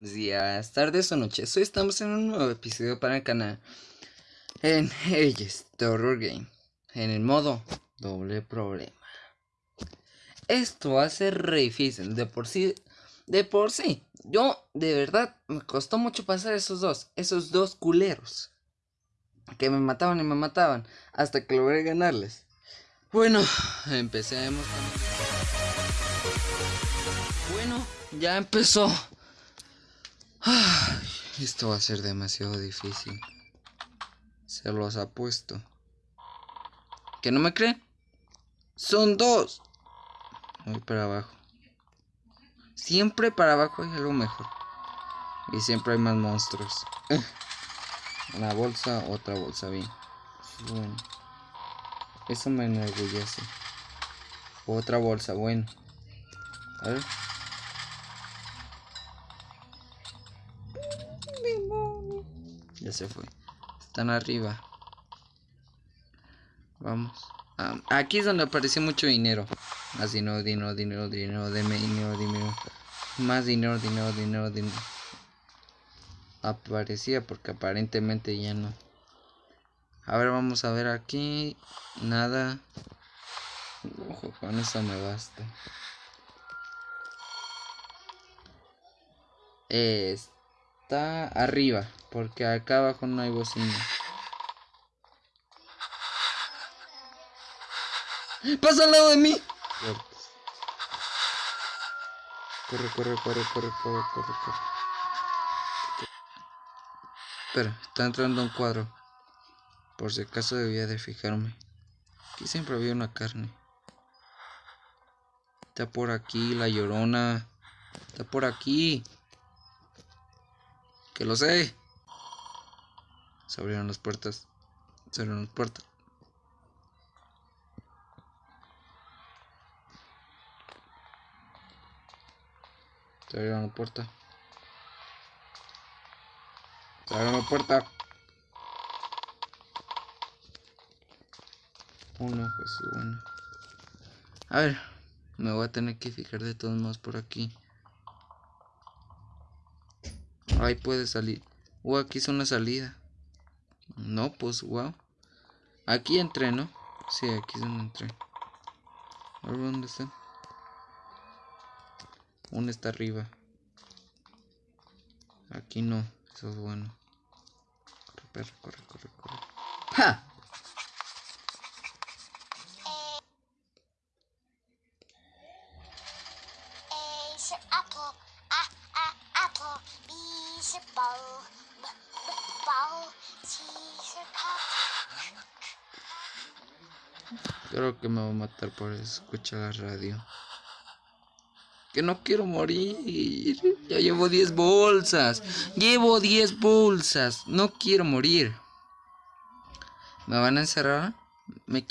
días, tardes o noches. Hoy estamos en un nuevo episodio para el canal. En The Horror Game. En el modo doble problema. Esto va a ser re difícil. De por sí. De por sí. Yo, de verdad, me costó mucho pasar esos dos. Esos dos culeros. Que me mataban y me mataban. Hasta que logré ganarles. Bueno, empecemos. Bueno, ya empezó. Esto va a ser demasiado difícil. Se los apuesto. ¿Que no me creen? Son dos. Voy para abajo. Siempre para abajo hay algo mejor. Y siempre hay más monstruos. Una bolsa, otra bolsa, bien. Bueno. Eso me enorgullece. Otra bolsa, bueno. A ver. Se fue. Están arriba. Vamos. Aquí es donde aparece mucho dinero. Más dinero, dinero, dinero, dinero, deme dinero, dinero. Más dinero, dinero, dinero, dinero. Aparecía porque aparentemente ya no. A ver, vamos a ver aquí. Nada. Ojo, con eso me basta. Está arriba. Porque acá abajo no hay bocina. ¡Pasa al lado de mí! Corre, corre, corre, corre, corre, corre, corre. Espera, está entrando un cuadro. Por si acaso debía de fijarme. Aquí siempre había una carne. Está por aquí la llorona. Está por aquí. Que lo sé. Se abrieron las puertas. Se abrieron las puertas. Se abrieron la puerta. Se abrieron la puerta. Uno, Jesús, bueno. A ver, me voy a tener que fijar de todos modos por aquí. Ahí puede salir. Uh, aquí es una salida. No, pues, wow. Aquí entré, ¿no? Sí, aquí es donde entré. A ver, ¿dónde está? Uno está arriba. Aquí no. Eso es bueno. Corre, corre, corre, corre. ¡Ja! Creo que me va a matar por escuchar la radio. Que no quiero morir. Ya llevo 10 bolsas. Llevo 10 bolsas. No quiero morir. ¿Me van a encerrar? Me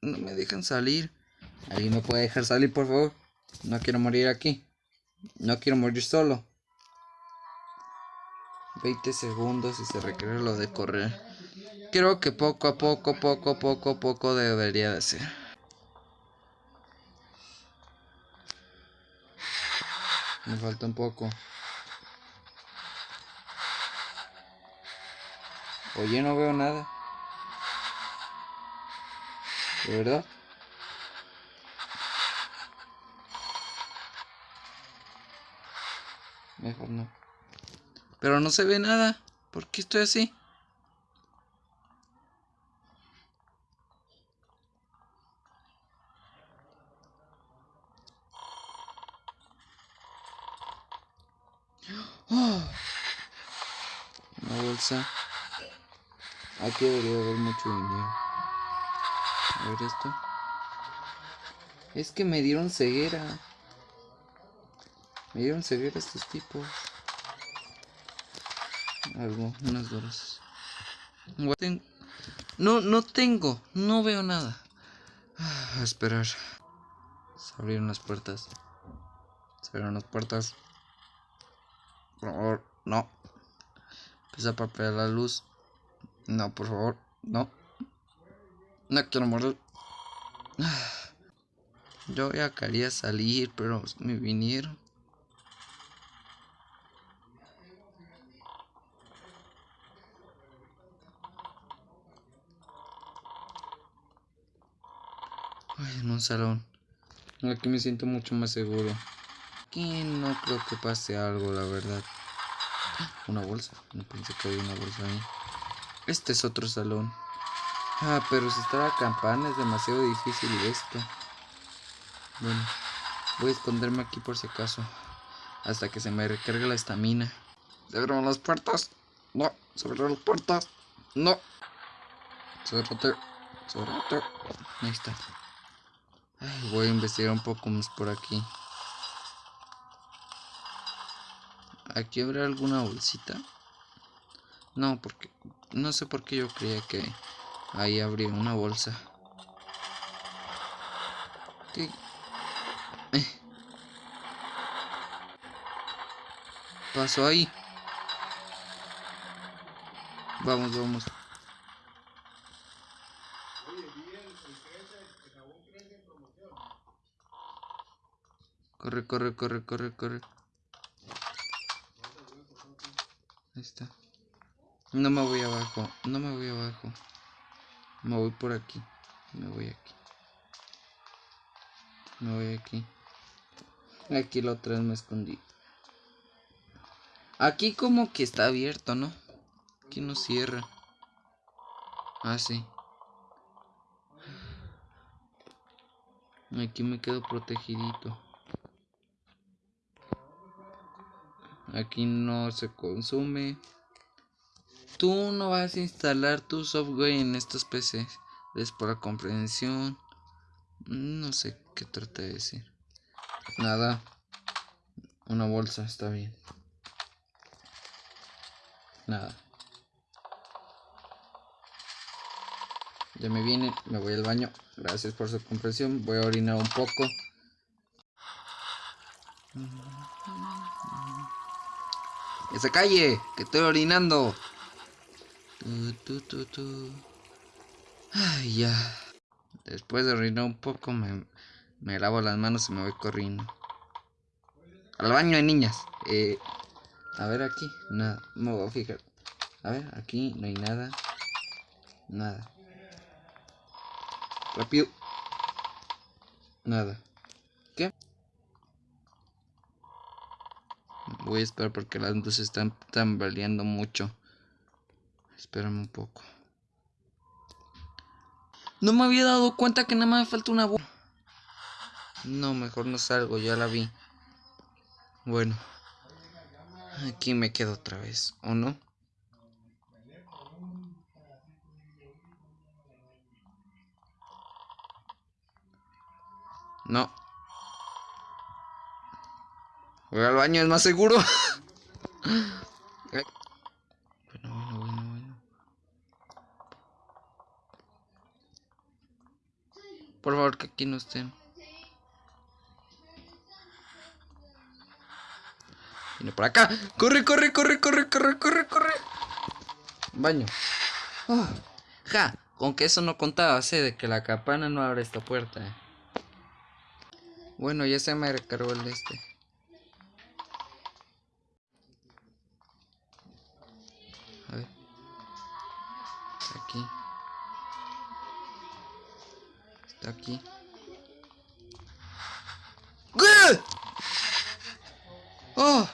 no me dejan salir. ¿Alguien me puede dejar salir, por favor? No quiero morir aquí. No quiero morir solo. 20 segundos y se requiere lo de correr. Creo que poco a poco, poco poco, poco debería de ser. Me falta un poco. Oye, no veo nada. ¿De verdad? Mejor no. Pero no se ve nada. ¿Por qué estoy así? Una bolsa. Aquí debería haber mucho dinero. A ver esto. Es que me dieron ceguera. Me dieron ceguera estos tipos. Algo, unas doras. No, no tengo. No veo nada. Ah, A esperar. Se abrieron las puertas. Se abrieron las puertas. Por favor, no. Empieza a papear la luz. No, por favor, no. No quiero morir. Ah. Yo ya quería salir, pero me vinieron. En un salón. Aquí me siento mucho más seguro. Aquí no creo que pase algo, la verdad. Una bolsa. No pensé que había una bolsa ahí. Este es otro salón. Ah, pero si está la campana es demasiado difícil esto. Bueno, voy a esconderme aquí por si acaso. Hasta que se me recargue la estamina. ¿Se abrieron las puertas? No, se abrieron las puertas. No. Cerrate. Cerrate. Ahí está. Voy a investigar un poco más por aquí. ¿Aquí habrá alguna bolsita? No, porque... No sé por qué yo creía que ahí habría una bolsa. ¿Qué? Eh. Pasó ahí. Vamos, vamos. Corre, corre, corre, corre, corre. Ahí está. No me voy abajo, no me voy abajo. Me voy por aquí. Me voy aquí. Me voy aquí. Aquí la otra vez me escondí. Aquí como que está abierto, ¿no? Aquí no cierra. Ah, sí. Aquí me quedo protegidito. Aquí no se consume. Tú no vas a instalar tu software en estos PCs. Es por comprensión. No sé qué trata de decir. Nada. Una bolsa está bien. Nada. Ya me viene, me voy al baño. Gracias por su comprensión. Voy a orinar un poco. ¡Esa calle! ¡Que estoy orinando! Tu, tu, tu, Ay, ya. Después de orinar un poco, me, me lavo las manos y me voy corriendo. Al baño de niñas. Eh, a ver aquí. Nada. Me voy a fijar. A ver, aquí no hay nada. Nada. Rápido. Nada. ¿Qué? Voy a esperar porque las luces están tambaleando mucho. Espérame un poco. No me había dado cuenta que nada más me falta una voz. No, mejor no salgo, ya la vi. Bueno. Aquí me quedo otra vez, ¿o no? No. Voy al baño, es más seguro. bueno, bueno, bueno, bueno. Por favor, que aquí no estén. Viene por acá. Corre, corre, corre, corre, corre, corre, corre. Baño. Ja, con que eso no contaba, sé de que la campana no abre esta puerta. eh. Bueno, ya se me recargó el de este. Está aquí. ¡Oh!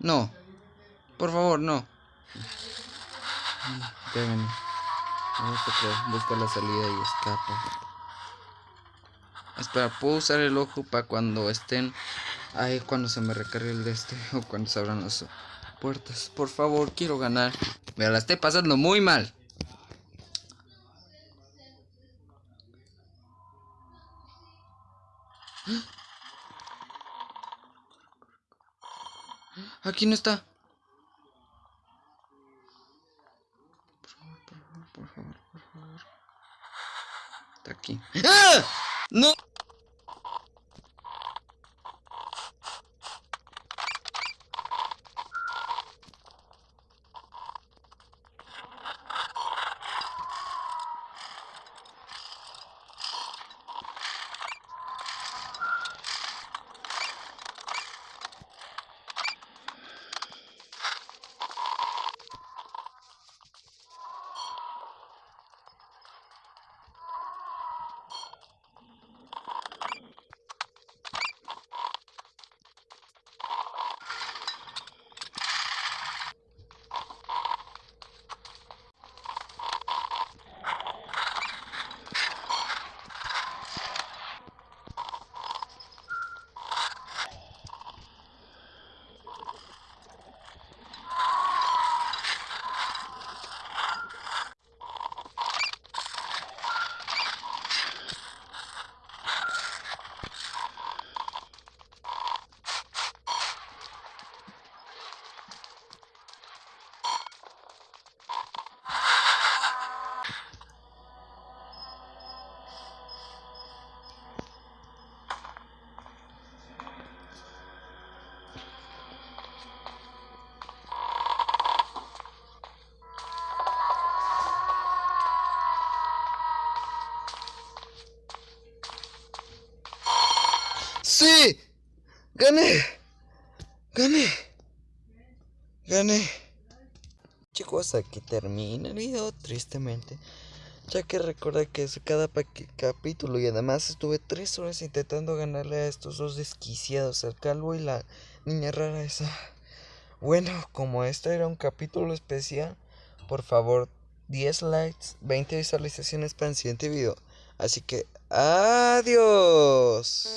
No. Por favor, no. Espérenme. Vamos a buscar la salida y escapa. Espera, puedo usar el ojo para cuando estén ahí, cuando se me recargue el de este o cuando se abran las puertas. Por favor, quiero ganar. Me la estoy pasando muy mal. Aquí no está. Por favor, por favor, por favor, por favor. Está aquí. ¡Ah! ¡No! ¡Gané! ¡Gané! ¡Gané! Chicos, aquí termina el video, tristemente. Ya que recuerda que es cada capítulo y además estuve tres horas intentando ganarle a estos dos desquiciados, el calvo y la niña rara esa. Bueno, como este era un capítulo especial, por favor 10 likes, 20 visualizaciones para el siguiente video. Así que, adiós.